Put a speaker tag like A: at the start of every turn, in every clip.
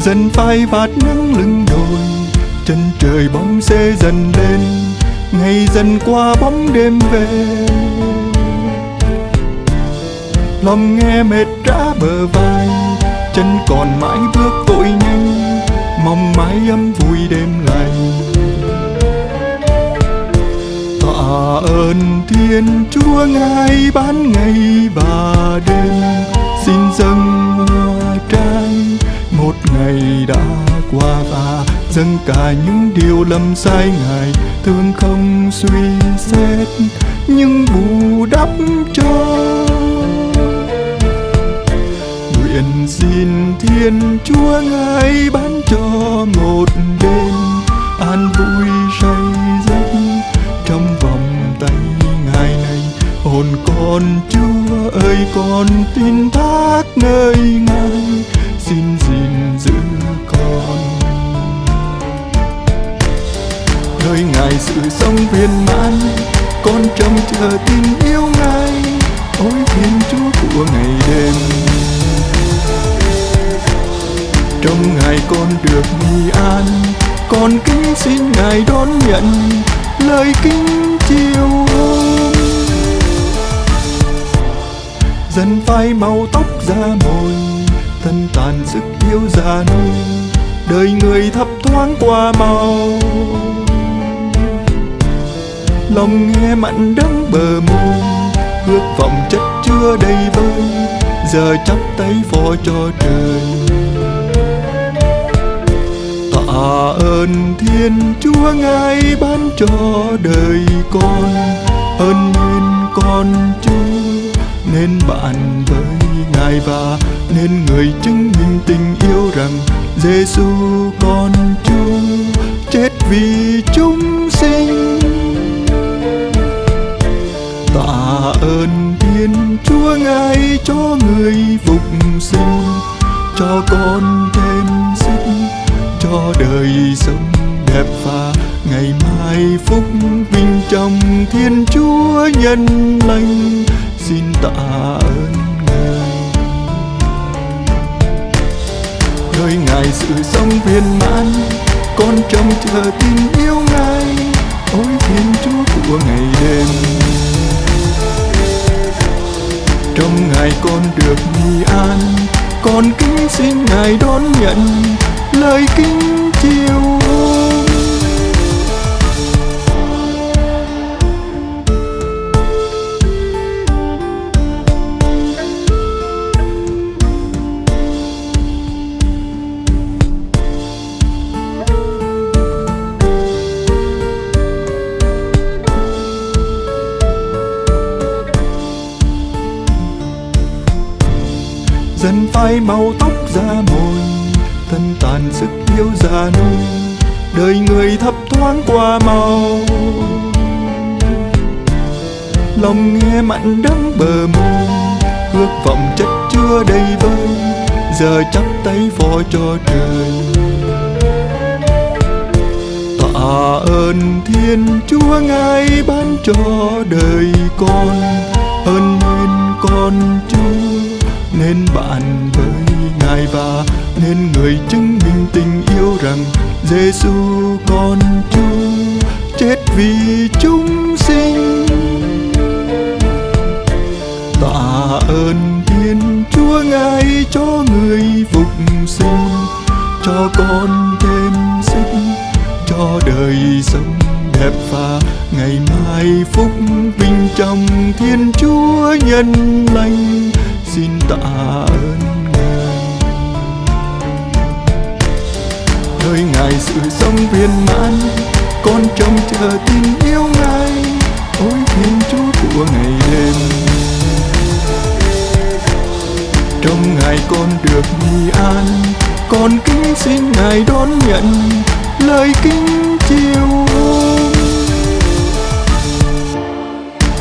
A: dần phai bạt nắng lưng đồi. Chân trời bóng xe dần lên, ngày dần qua bóng đêm về. Lòng nghe mệt rã bờ vai, chân còn mãi bước vội nhanh, mong mái ấm vui đêm lành tạ ơn thiên chúa ngài ban ngày và đêm. Dâng cả những điều lầm sai ngài thương không suy xét, nhưng bù đắp cho. Nguyện xin thiên chúa ngài ban cho một đêm an vui say giấc. Trong vòng tay ngài này, hồn con chúa ơi, con tin thác nơi ngài. Xin nơi ngài sự sống viên mãn, con trông chờ tình yêu ngài, ôi thiên chúa của ngày đêm. Trong ngài con được nghi an, con kính xin ngài đón nhận lời kính chiều hôm dần phai màu tóc da mồi thân tàn sức yêu già nua đời người thấp thoáng qua màu lòng nghe mặn đắng bờ môi. Ước vọng chất chứa đầy vơi, giờ chắp tay phó cho trời. Tạ ơn thiên chúa ngài ban cho đời con, ơn nên con chúa, nên bạn với ngài và nên người chứng minh tình yêu rằng Giêsu con chúa chết vì chúng sinh. Ơn thiên chúa ngài cho người phục sinh, cho con thêm sức, cho đời sống đẹp và ngày mai phúc vinh trong thiên chúa nhân lành. Xin tạ ơn ngài. Nơi ngài sự sống viên mãn, con trông chờ tình yêu ngài. Ôi thiên chúa của ngày đêm trong ngày con được nghỉ an. Con kính xin ngài đón nhận lời kính chiều dần phai màu tóc da mồi, thân tàn sức yêu già nua đời người thấp thoáng qua màu lòng nghe mặn đắng bờ môi, ước vọng chất chứa đầy vơi. Giờ chắp tay phó cho trời. Tạ ơn thiên chúa ngài ban cho đời con ơn nên con chúa nên bạn với ngài và nên người chứng minh tình yêu rằng Giêsu con chúa chết vì chúng sinh. Tạ ơn thiên chúa ngài cho người phục sinh, cho con thêm sức, cho đời sống đẹp và ngày mai phúc vinh trong thiên chúa nhân lành xin tạ ơn ngài. Nơi ngài sự sống viên mãn, con trông chờ tình yêu ngài. Ôi thiên chúa của ngày đêm. Trong ngài con được đi an, con kính xin ngài đón nhận lời kính chiều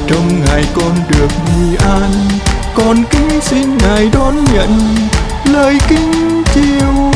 A: trong ngài con được đi an con kính xin ngài đón nhận lời kính chiều